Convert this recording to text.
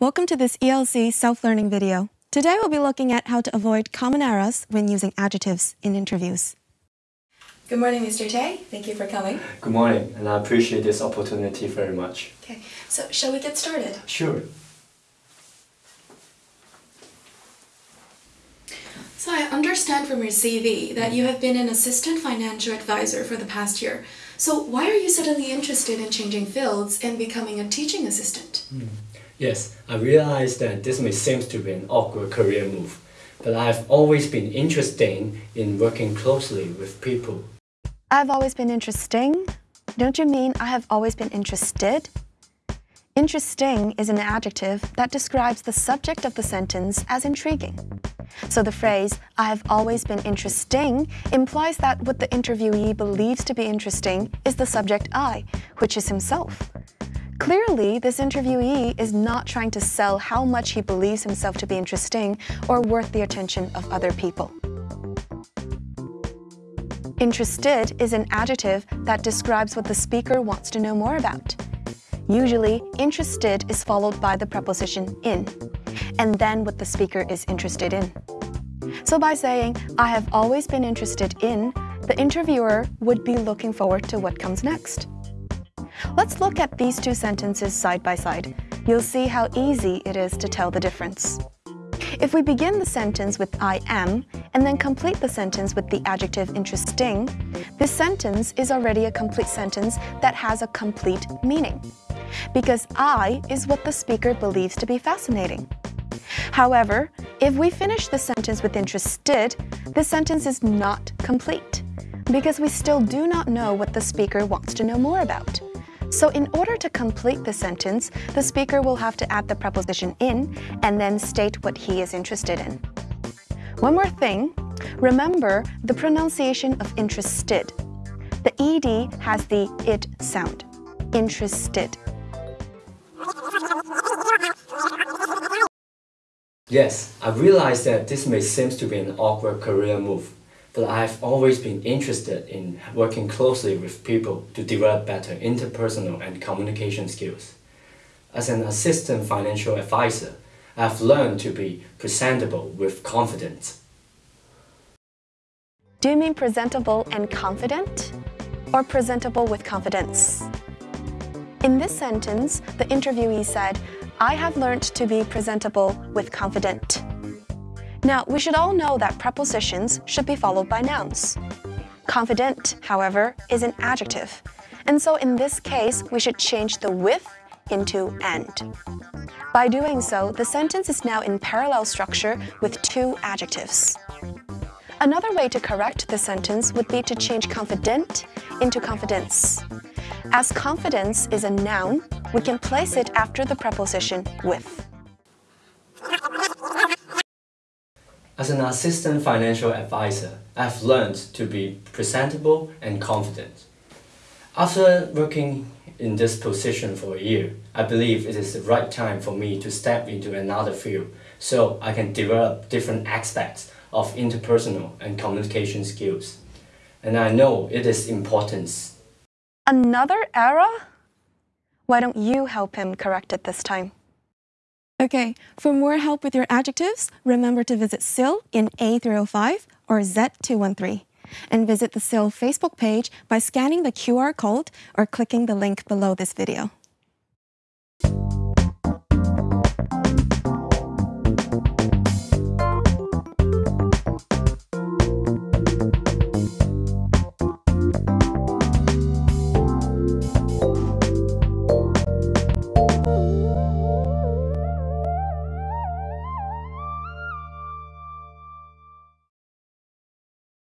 Welcome to this ELC self-learning video. Today we'll be looking at how to avoid common errors when using adjectives in interviews. Good morning, Mr. Tay. Thank you for coming. Good morning, and I appreciate this opportunity very much. Okay, so shall we get started? Sure. So I understand from your CV that you have been an assistant financial advisor for the past year. So why are you suddenly interested in changing fields and becoming a teaching assistant? Hmm. Yes, I realize that this may seem to be an awkward career move, but I've always been interested in working closely with people. I've always been interesting? Don't you mean I have always been interested? Interesting is an adjective that describes the subject of the sentence as intriguing. So the phrase, I have always been interesting, implies that what the interviewee believes to be interesting is the subject I, which is himself. Clearly, this interviewee is not trying to sell how much he believes himself to be interesting or worth the attention of other people. Interested is an adjective that describes what the speaker wants to know more about. Usually, interested is followed by the preposition in, and then what the speaker is interested in. So by saying, I have always been interested in, the interviewer would be looking forward to what comes next. Let's look at these two sentences side by side. You'll see how easy it is to tell the difference. If we begin the sentence with I am, and then complete the sentence with the adjective interesting, this sentence is already a complete sentence that has a complete meaning. Because I is what the speaker believes to be fascinating. However, if we finish the sentence with interested, the sentence is not complete because we still do not know what the speaker wants to know more about. So in order to complete the sentence, the speaker will have to add the preposition in and then state what he is interested in. One more thing, remember the pronunciation of interested. The ed has the it sound, interested. Yes, I realize that this may seem to be an awkward career move but I've always been interested in working closely with people to develop better interpersonal and communication skills. As an assistant financial advisor, I've learned to be presentable with confidence. Do you mean presentable and confident? Or presentable with confidence? In this sentence, the interviewee said, I have learned to be presentable with confident. Now, we should all know that prepositions should be followed by nouns. Confident, however, is an adjective, and so in this case, we should change the with into and. By doing so, the sentence is now in parallel structure with two adjectives. Another way to correct the sentence would be to change confident into confidence. As confidence is a noun, we can place it after the preposition with. As an assistant financial advisor, I've learned to be presentable and confident. After working in this position for a year, I believe it is the right time for me to step into another field so I can develop different aspects of interpersonal and communication skills. And I know it is important. Another error? Why don't you help him correct it this time? Okay, for more help with your adjectives, remember to visit CILL in A305 or Z213 and visit the CILL Facebook page by scanning the QR code or clicking the link below this video.